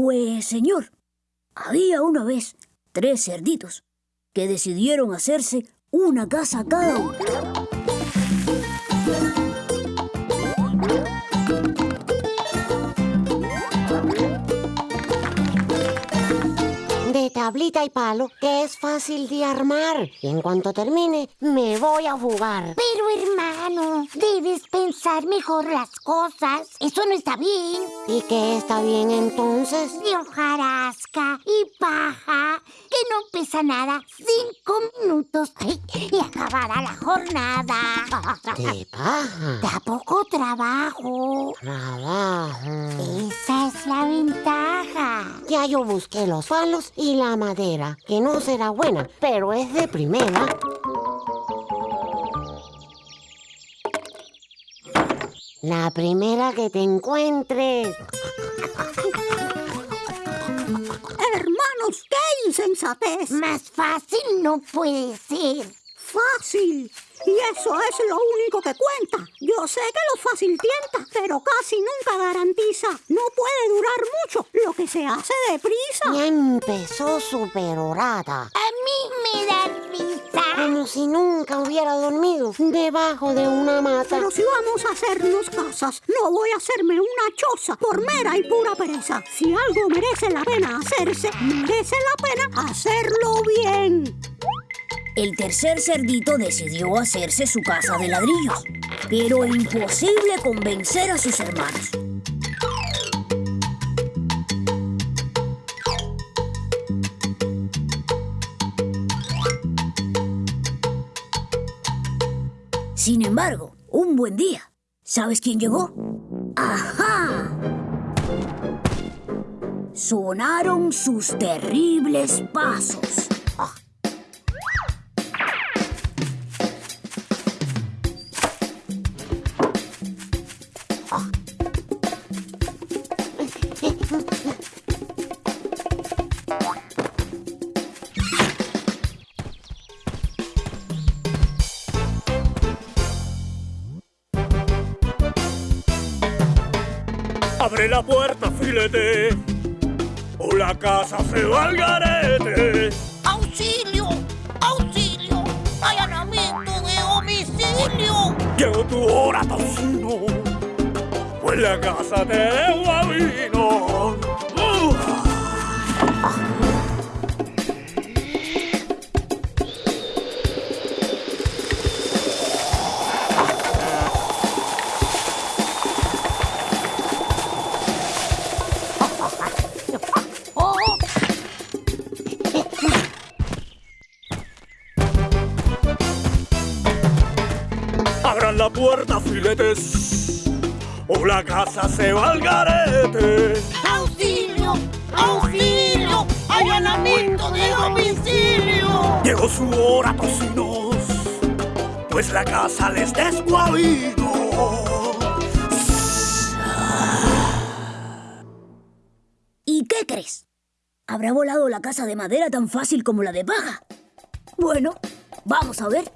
Pues, señor, había una vez tres cerditos que decidieron hacerse una casa cada uno. Tablita y palo, que es fácil de armar. Y en cuanto termine, me voy a jugar. Pero hermano, debes pensar mejor las cosas. Eso no está bien. ¿Y qué está bien entonces? De hojarasca y paja, que no pesa nada. Cinco minutos ay, y acabará la jornada. De paja. Da poco trabajo. Trabajo. Esa es la ventaja. Ya yo busqué los palos y la madera, que no será buena, pero es de primera. La primera que te encuentres. Hermanos, qué insensatez. Más fácil no puede ser. Fácil. Y eso es lo único que cuenta. Yo sé que lo fácil tienta, pero casi nunca garantiza. No puede durar mucho lo que se hace deprisa. Ya empezó su perorata. A mí me da risa. Como si nunca hubiera dormido debajo de una mata. Pero si vamos a hacernos casas, no voy a hacerme una choza por mera y pura pereza. Si algo merece la pena hacerse, merece la pena hacerlo bien. El tercer cerdito decidió hacerse su casa de ladrillos, pero imposible convencer a sus hermanos. Sin embargo, un buen día, ¿sabes quién llegó? ¡Ajá! Sonaron sus terribles pasos. Abre la puerta, filete, o la casa se va al garete. ¡Auxilio! ¡Auxilio! ¡Allanamiento de domicilio! Llegó tu hora, tocino, pues la casa te debo a vino. Puerta, filetes, o la casa se va al garete. ¡Auxilio! ¡Auxilio! ¡Allanamiento de domicilio! Llegó su hora, tocinos, pues la casa les descuavino. ¿Y qué crees? ¿Habrá volado la casa de madera tan fácil como la de paja? Bueno, vamos a ver.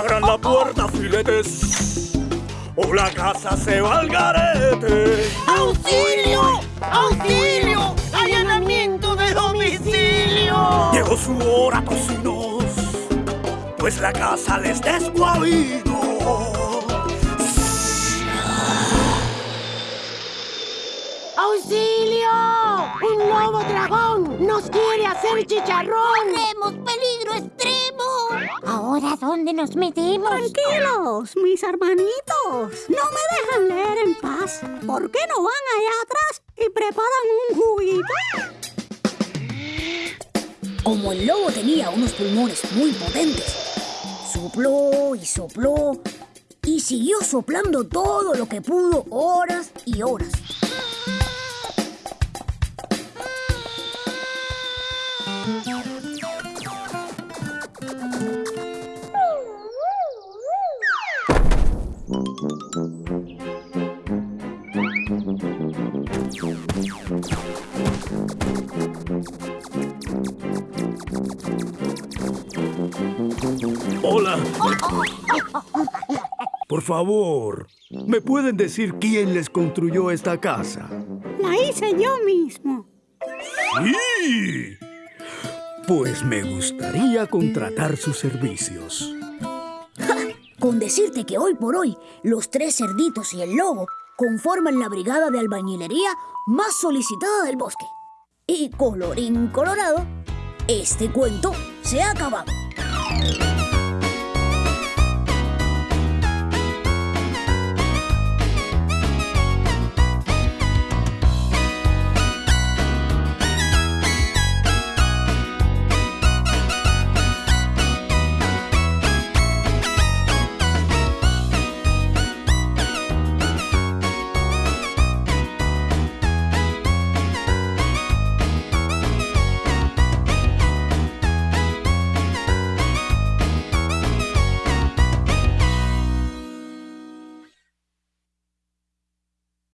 Abran la puerta, filetes, o la casa se va al garete. ¡Auxilio! ¡Auxilio! ¡Allanamiento de domicilio! Llegó su hora, tocinos, pues la casa les descuavino. ¡Un nuevo dragón! ¡Nos quiere hacer chicharrón! ¡Corremos peligro extremo! ¿Ahora dónde nos metemos? Tranquilos, mis hermanitos. No me dejan leer en paz. ¿Por qué no van allá atrás y preparan un juguito? Como el lobo tenía unos pulmones muy potentes, sopló y sopló y siguió soplando todo lo que pudo horas y horas. Hola. Por favor, ¿me pueden decir quién les construyó esta casa? La hice yo mismo. ¡Sí! Pues me gustaría contratar sus servicios. Con decirte que hoy por hoy los tres cerditos y el lobo conforman la brigada de albañilería más solicitada del bosque. Y colorín colorado, este cuento se ha acabado.